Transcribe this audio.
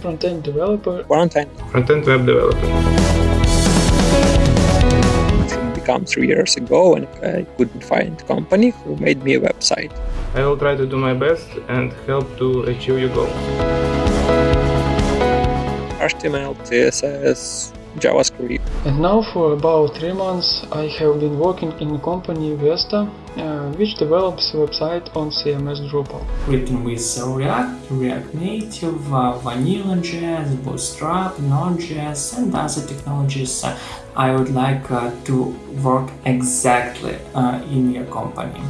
front-end developer. Quarantine Front-end web developer. it became three years ago and I couldn't find a company who made me a website. I will try to do my best and help to achieve your goals. HTML, CSS, JavaScript. And now for about three months I have been working in a company Vesta, uh, which develops website on CMS Drupal. written with React, React Native, uh, Vanilla.js, Bootstrap, Node.js and other technologies uh, I would like uh, to work exactly uh, in your company.